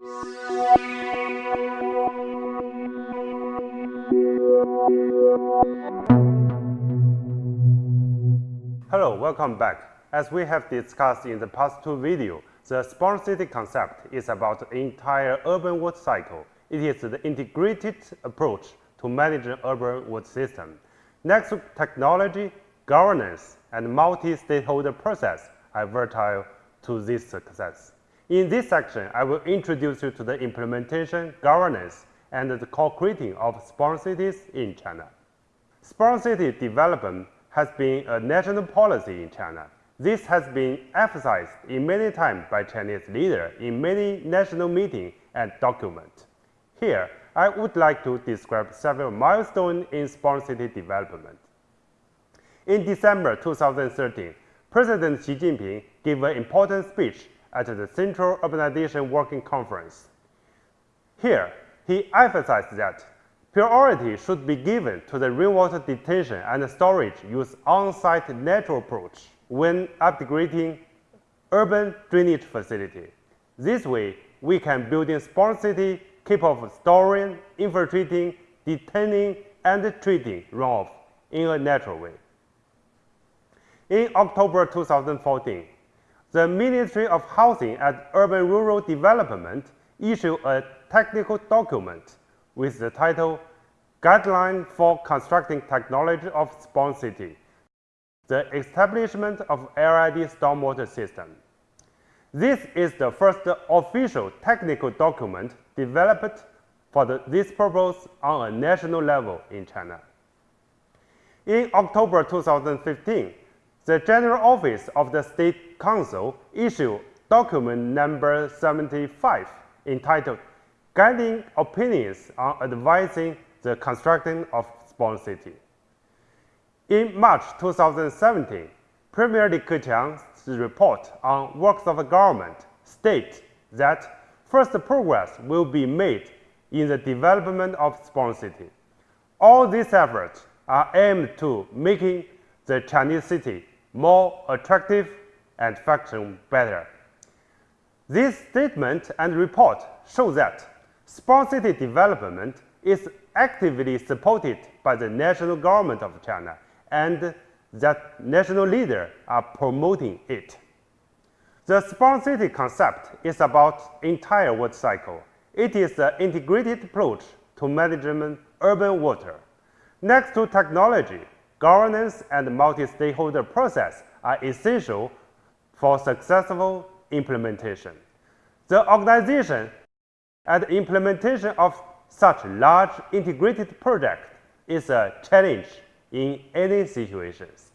Hello, welcome back. As we have discussed in the past two videos, the smart city concept is about the entire urban water cycle. It is the integrated approach to manage an urban water system. Next, technology, governance, and multi-stakeholder process are vital to this success. In this section, I will introduce you to the implementation, governance, and the co-creating of smart cities in China. Smart city development has been a national policy in China. This has been emphasized in many times by Chinese leaders in many national meetings and documents. Here, I would like to describe several milestones in smart city development. In December 2013, President Xi Jinping gave an important speech at the Central Urbanization Working Conference. Here, he emphasized that priority should be given to the rainwater detention and storage use on-site natural approach when upgrading urban drainage facility. This way, we can build a smart city capable of storing, infiltrating, detaining, and treating runoff in a natural way. In October 2014, the Ministry of Housing and Urban-Rural Development issued a technical document with the title Guideline for Constructing Technology of Smart City, the establishment of LID stormwater system. This is the first official technical document developed for the, this purpose on a national level in China. In October 2015, the General Office of the State Council issued document number 75 entitled Guiding Opinions on Advising the Construction of Smart City. In March 2017, Premier Li Keqiang's report on works of the government states that first progress will be made in the development of smart city. All these efforts are aimed to making the Chinese city more attractive and function better. This statement and report show that smart city development is actively supported by the national government of China and that national leaders are promoting it. The smart city concept is about entire water cycle. It is an integrated approach to management urban water. Next to technology, governance and multi-stakeholder process are essential for successful implementation. The organization and implementation of such large integrated project is a challenge in any situations.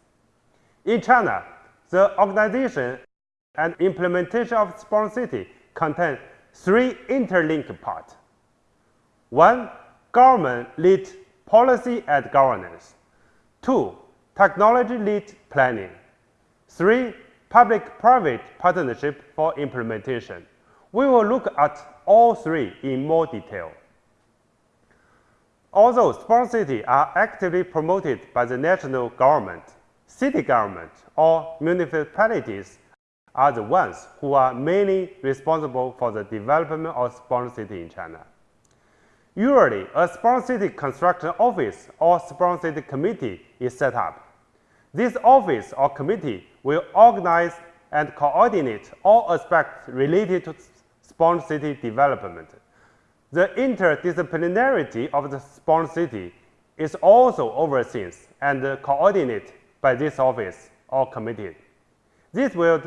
In China, the organization and implementation of smart city contain three interlinked parts. One, government lead policy and governance. Two, technology lead planning. Three, public-private partnership for implementation. We will look at all three in more detail. Although smart cities are actively promoted by the national government, city government or municipalities are the ones who are mainly responsible for the development of smart city in China. Usually, a smart city construction office or smart city committee is set up. This office or committee will organize and coordinate all aspects related to smart city development. The interdisciplinarity of the smart city is also overseen and coordinated by this office or committee. This will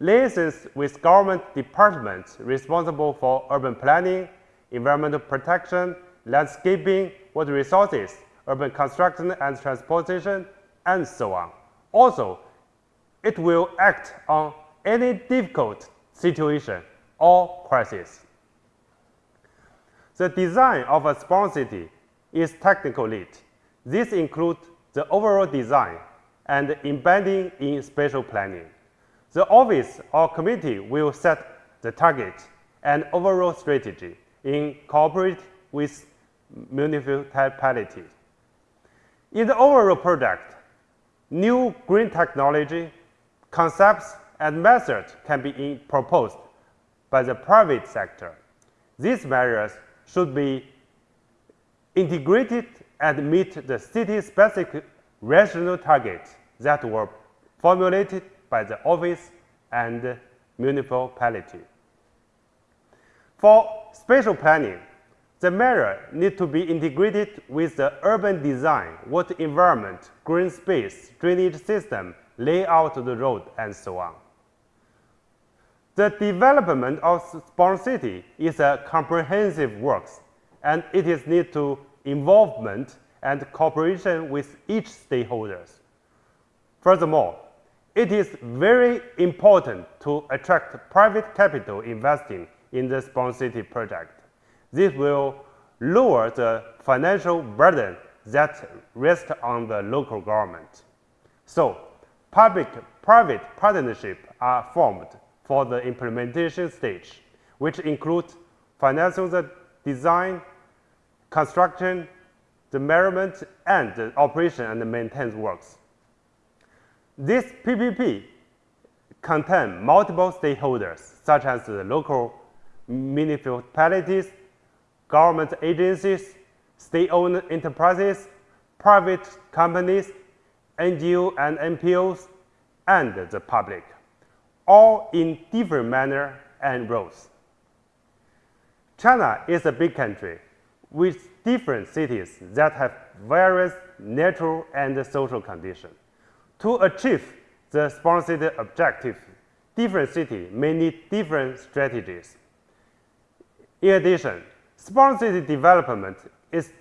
liaise with government departments responsible for urban planning, environmental protection, landscaping, water resources, urban construction and transportation, and so on. Also, it will act on any difficult situation or crisis. The design of a smart city is technical lead. This includes the overall design and embedding in spatial planning. The office or committee will set the target and overall strategy in cooperate with municipalities. In the overall project, new green technology, concepts, and methods can be proposed by the private sector. These measures should be integrated and meet the city-specific regional targets that were formulated by the office and municipality. For spatial planning, the measure need to be integrated with the urban design, water environment, green space, drainage system, layout of the road, and so on. The development of smart city is a comprehensive work, and it is need to involvement and cooperation with each stakeholders. Furthermore, it is very important to attract private capital investing in the smart city project. This will lower the financial burden that rests on the local government. So, public-private partnerships are formed for the implementation stage, which include financial design, construction, the measurement, and the operation and maintenance works. This PPP contain multiple stakeholders, such as the local municipalities, government agencies, state-owned enterprises, private companies, NGO and NPOs, and the public, all in different manner and roles. China is a big country with different cities that have various natural and social conditions. To achieve the sponsored objective, different cities may need different strategies. In addition, city development is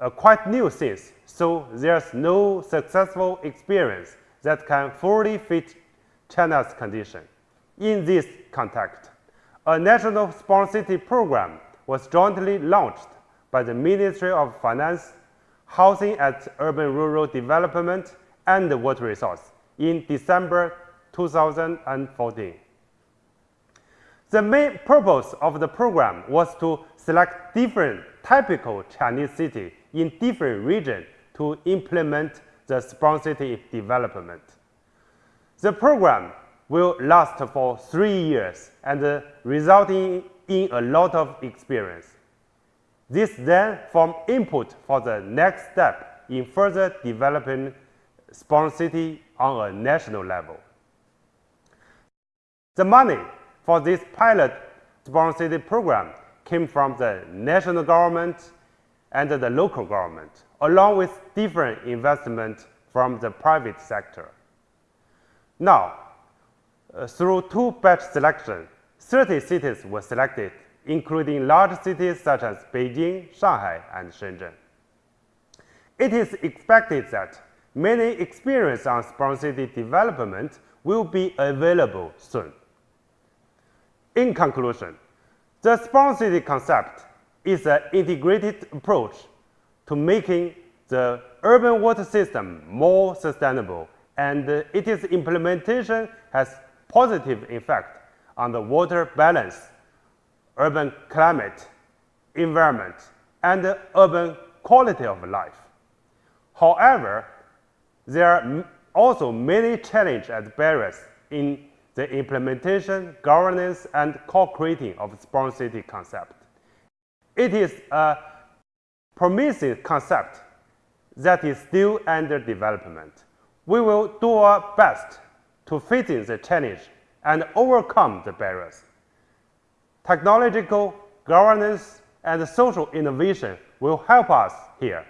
a quite new thing, so there's no successful experience that can fully fit China's condition. In this context, a national city program was jointly launched by the Ministry of Finance, Housing and Urban-Rural Development, and Water Resource in December 2014. The main purpose of the program was to select different typical Chinese cities in different regions to implement the smart city development. The program will last for three years and resulting in a lot of experience. This then form input for the next step in further developing smart city on a national level. The money for this pilot smart city program came from the national government and the local government, along with different investment from the private sector. Now, uh, through two batch selection, 30 cities were selected, including large cities such as Beijing, Shanghai, and Shenzhen. It is expected that many experience on smart city development will be available soon. In conclusion, the city concept is an integrated approach to making the urban water system more sustainable, and its implementation has positive effect on the water balance, urban climate, environment, and urban quality of life. However, there are also many challenges and barriers in the implementation, governance, and co-creating of smart city concept. It is a promising concept that is still under development. We will do our best to fit in the challenge and overcome the barriers. Technological, governance, and social innovation will help us here.